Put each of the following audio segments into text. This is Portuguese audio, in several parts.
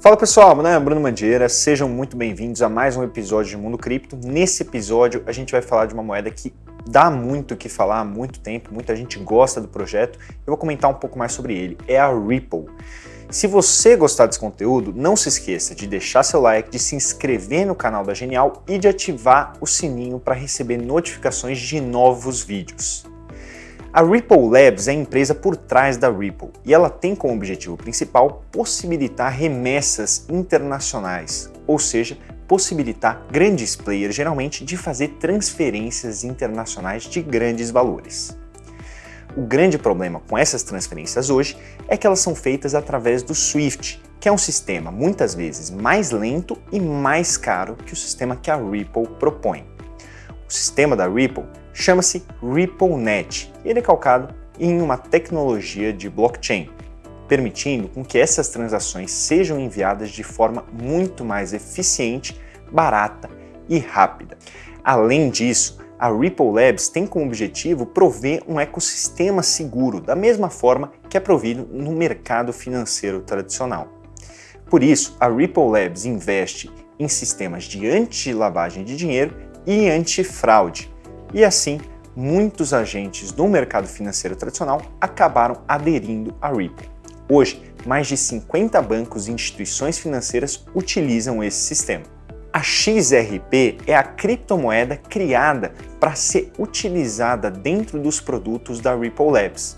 Fala pessoal, meu nome é Bruno Mandieira, sejam muito bem-vindos a mais um episódio de Mundo Cripto. Nesse episódio a gente vai falar de uma moeda que dá muito o que falar há muito tempo, muita gente gosta do projeto, eu vou comentar um pouco mais sobre ele, é a Ripple. Se você gostar desse conteúdo, não se esqueça de deixar seu like, de se inscrever no canal da Genial e de ativar o sininho para receber notificações de novos vídeos. A Ripple Labs é a empresa por trás da Ripple e ela tem como objetivo principal possibilitar remessas internacionais, ou seja, possibilitar grandes players geralmente de fazer transferências internacionais de grandes valores. O grande problema com essas transferências hoje é que elas são feitas através do SWIFT, que é um sistema muitas vezes mais lento e mais caro que o sistema que a Ripple propõe. O sistema da Ripple chama-se RippleNet ele é calcado em uma tecnologia de blockchain, permitindo com que essas transações sejam enviadas de forma muito mais eficiente, barata e rápida. Além disso, a Ripple Labs tem como objetivo prover um ecossistema seguro, da mesma forma que é provido no mercado financeiro tradicional. Por isso, a Ripple Labs investe em sistemas de anti-lavagem de dinheiro e antifraude, e assim, muitos agentes do mercado financeiro tradicional acabaram aderindo à Ripple. Hoje, mais de 50 bancos e instituições financeiras utilizam esse sistema. A XRP é a criptomoeda criada para ser utilizada dentro dos produtos da Ripple Labs.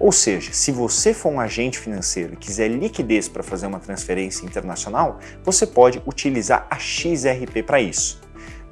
Ou seja, se você for um agente financeiro e quiser liquidez para fazer uma transferência internacional, você pode utilizar a XRP para isso.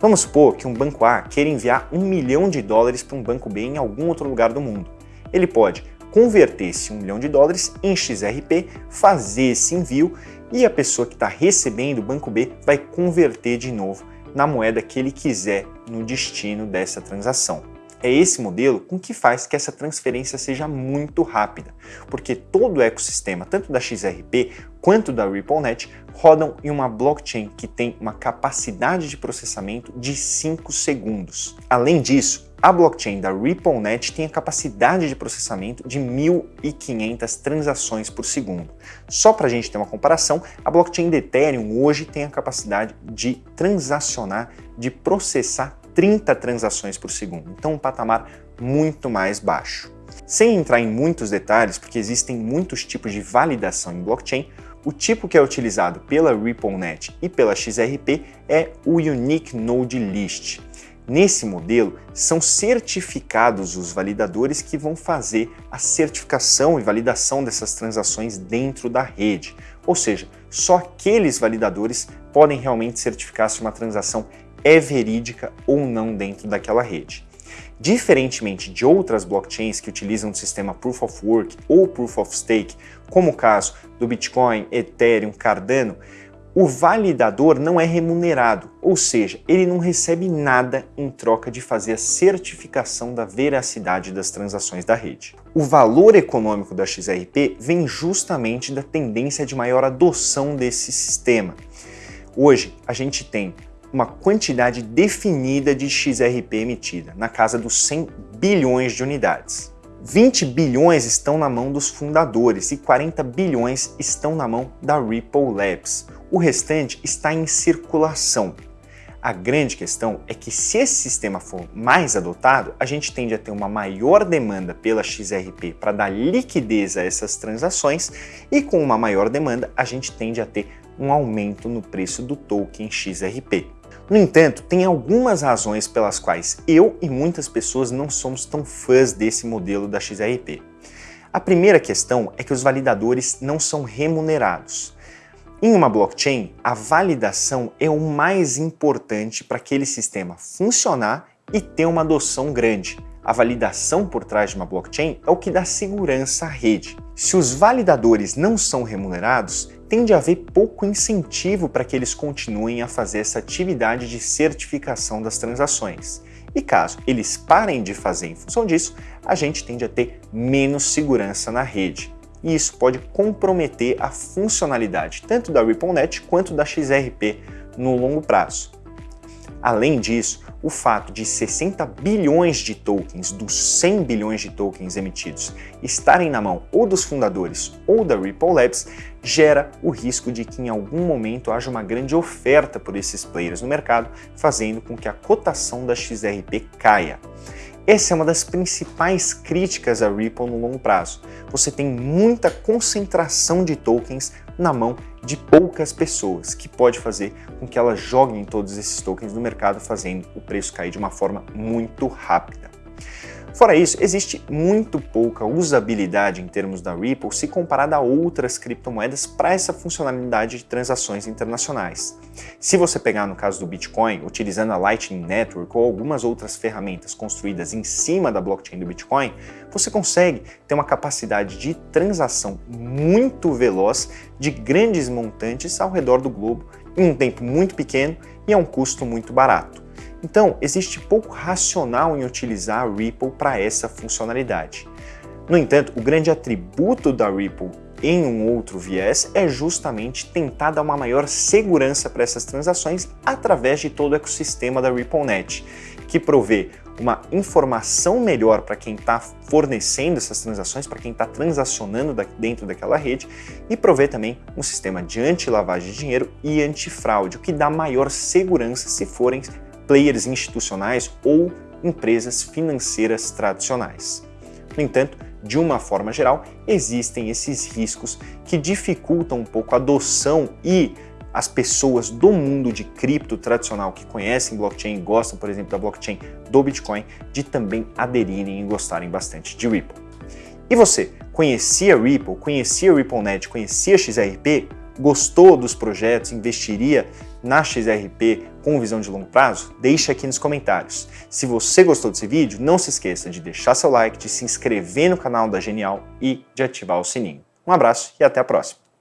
Vamos supor que um banco A queira enviar um milhão de dólares para um banco B em algum outro lugar do mundo. Ele pode converter esse um milhão de dólares em XRP, fazer esse envio e a pessoa que está recebendo o banco B vai converter de novo na moeda que ele quiser no destino dessa transação. É esse modelo com que faz que essa transferência seja muito rápida, porque todo o ecossistema, tanto da XRP quanto da RippleNet, rodam em uma blockchain que tem uma capacidade de processamento de 5 segundos. Além disso, a blockchain da RippleNet tem a capacidade de processamento de 1.500 transações por segundo. Só para a gente ter uma comparação, a blockchain do Ethereum hoje tem a capacidade de transacionar, de processar 30 transações por segundo, então um patamar muito mais baixo. Sem entrar em muitos detalhes, porque existem muitos tipos de validação em blockchain, o tipo que é utilizado pela RippleNet e pela XRP é o Unique Node List. Nesse modelo, são certificados os validadores que vão fazer a certificação e validação dessas transações dentro da rede. Ou seja, só aqueles validadores podem realmente certificar se uma transação é verídica ou não dentro daquela rede. Diferentemente de outras blockchains que utilizam o sistema Proof of Work ou Proof of Stake, como o caso do Bitcoin, Ethereum, Cardano, o validador não é remunerado, ou seja, ele não recebe nada em troca de fazer a certificação da veracidade das transações da rede. O valor econômico da XRP vem justamente da tendência de maior adoção desse sistema. Hoje, a gente tem uma quantidade definida de XRP emitida, na casa dos 100 bilhões de unidades. 20 bilhões estão na mão dos fundadores e 40 bilhões estão na mão da Ripple Labs. O restante está em circulação. A grande questão é que se esse sistema for mais adotado, a gente tende a ter uma maior demanda pela XRP para dar liquidez a essas transações e com uma maior demanda a gente tende a ter um aumento no preço do token XRP. No entanto, tem algumas razões pelas quais eu e muitas pessoas não somos tão fãs desse modelo da XRP. A primeira questão é que os validadores não são remunerados. Em uma blockchain, a validação é o mais importante para aquele sistema funcionar e ter uma adoção grande. A validação por trás de uma blockchain é o que dá segurança à rede. Se os validadores não são remunerados, tende a haver pouco incentivo para que eles continuem a fazer essa atividade de certificação das transações. E caso eles parem de fazer em função disso, a gente tende a ter menos segurança na rede. E isso pode comprometer a funcionalidade tanto da RippleNet quanto da XRP no longo prazo. Além disso, o fato de 60 bilhões de tokens dos 100 bilhões de tokens emitidos estarem na mão ou dos fundadores ou da Ripple Labs gera o risco de que em algum momento haja uma grande oferta por esses players no mercado, fazendo com que a cotação da XRP caia. Essa é uma das principais críticas à Ripple no longo prazo. Você tem muita concentração de tokens na mão de poucas pessoas, que pode fazer com que elas joguem todos esses tokens no mercado, fazendo o preço cair de uma forma muito rápida. Fora isso, existe muito pouca usabilidade em termos da Ripple se comparada a outras criptomoedas para essa funcionalidade de transações internacionais. Se você pegar no caso do Bitcoin, utilizando a Lightning Network ou algumas outras ferramentas construídas em cima da blockchain do Bitcoin, você consegue ter uma capacidade de transação muito veloz de grandes montantes ao redor do globo em um tempo muito pequeno e a um custo muito barato. Então, existe pouco racional em utilizar a Ripple para essa funcionalidade. No entanto, o grande atributo da Ripple em um outro viés é justamente tentar dar uma maior segurança para essas transações através de todo o ecossistema da RippleNet, que provê uma informação melhor para quem está fornecendo essas transações, para quem está transacionando dentro daquela rede e provê também um sistema de anti-lavagem de dinheiro e antifraude, o que dá maior segurança se forem players institucionais ou empresas financeiras tradicionais. No entanto, de uma forma geral, existem esses riscos que dificultam um pouco a adoção e as pessoas do mundo de cripto tradicional que conhecem blockchain e gostam, por exemplo, da blockchain do Bitcoin, de também aderirem e gostarem bastante de Ripple. E você, conhecia Ripple, conhecia RippleNet, conhecia XRP? Gostou dos projetos, investiria na XRP com visão de longo prazo? Deixe aqui nos comentários. Se você gostou desse vídeo, não se esqueça de deixar seu like, de se inscrever no canal da Genial e de ativar o sininho. Um abraço e até a próxima!